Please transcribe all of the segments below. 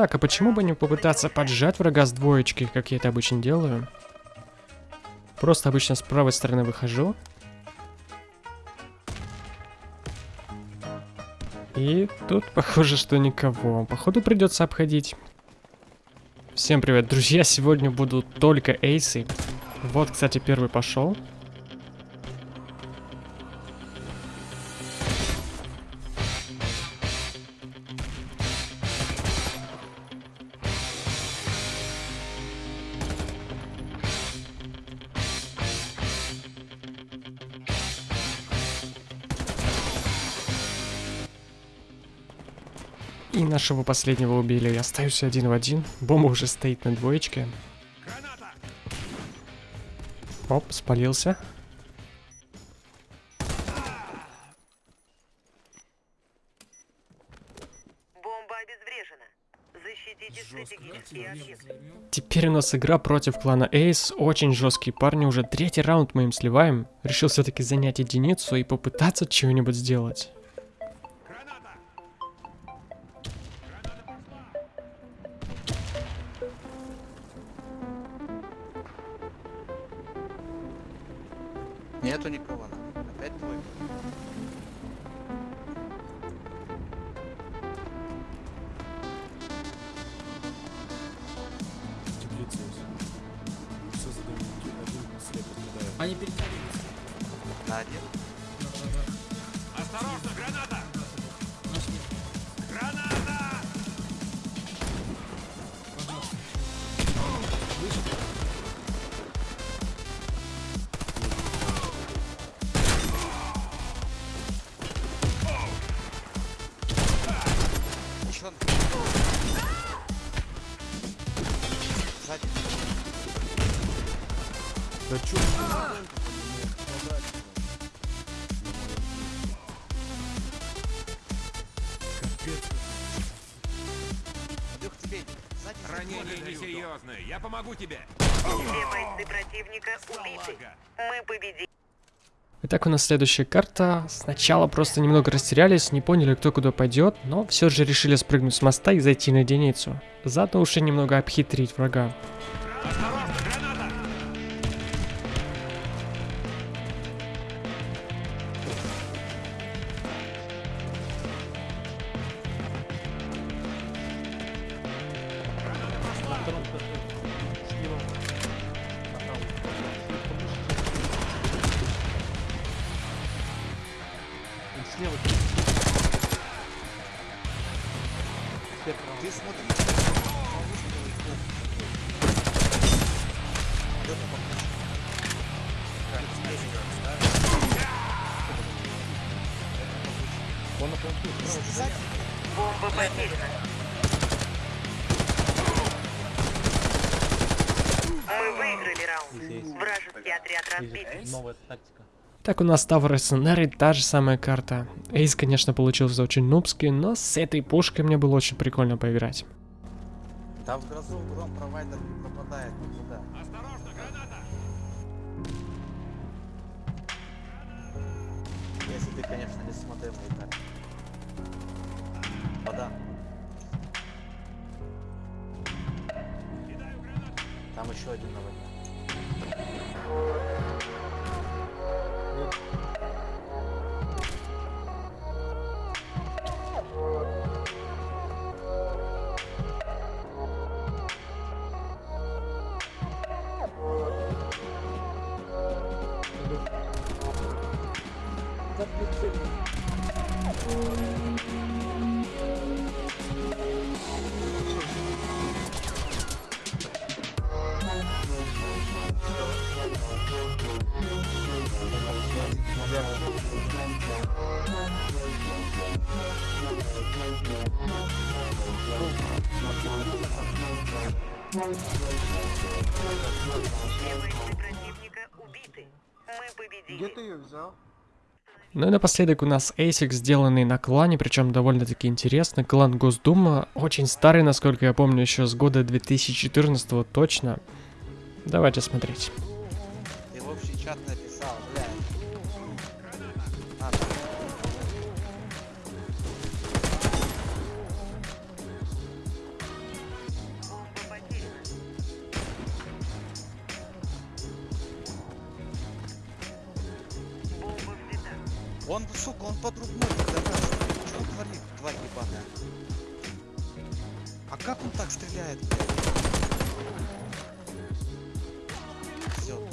Так, а почему бы не попытаться поджать врага с двоечки, как я это обычно делаю? Просто обычно с правой стороны выхожу. И тут похоже, что никого. Походу придется обходить. Всем привет, друзья! Сегодня будут только эйсы. Вот, кстати, первый пошел. И нашего последнего убили. Я остаюсь один в один. Бомба уже стоит на двоечке. Оп, спалился. Бомба обезврежена. Защитите стратегические объекты. Теперь у нас игра против клана Эйс. Очень жесткие парни. Уже третий раунд мы им сливаем. Решил все-таки занять единицу и попытаться чего-нибудь сделать. Нету никого. на. Опять твой. Они перетягиваются. На один. Осторожно, граната! Да чё? Тебе. Сзади. сзади. Ранение несерьезное. Я помогу тебе. Все бойцы противника убиты. Мы победили. Итак, у нас следующая карта. Сначала просто немного растерялись, не поняли, кто куда пойдет, но все же решили спрыгнуть с моста и зайти на единицу. Заодно уже немного обхитрить врага. Осторожно, Бомба потеряна. Мы выиграли раунд. Вражеский отряд разбит. Так, у нас Tower Scenario, та же самая карта. Эйс, конечно, получился очень нубский, но с этой пушкой мне было очень прикольно поиграть. Да в грозу гром провайдер не пропадает никуда. Осторожно, граната! Если ты, конечно, не смотрел мои карты. Вода. Там еще один на Мы победили. ее взял? Ну и напоследок у нас ASIC, сделанный на клане, причем довольно-таки интересно. Клан Госдума, очень старый, насколько я помню, еще с года 2014 точно. Давайте смотреть. Ты в общий чат написал, блядь. А, Он, сука, он под рукой пидорас. Что он творит, тварь ебаная? А как он так стреляет, блядь? Все.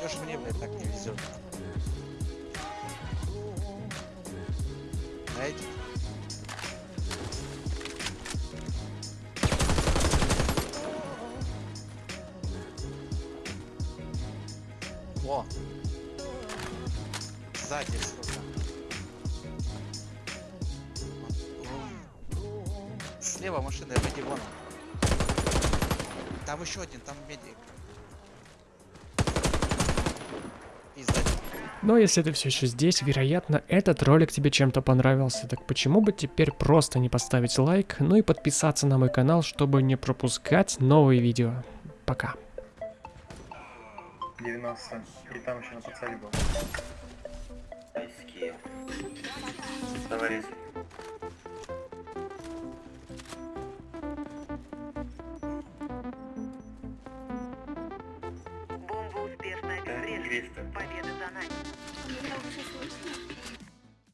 Чё ж мне, блядь, так не везет? Дайте. Сзади, сука. Слева машина, выйди вон. Там еще один, там медик. Но если ты все еще здесь, вероятно, этот ролик тебе чем-то понравился. Так почему бы теперь просто не поставить лайк, ну и подписаться на мой канал, чтобы не пропускать новые видео. Пока. 90. И там еще на подсаде был. Тайские. Товарищ. Бомба успешно обезврежена. Победа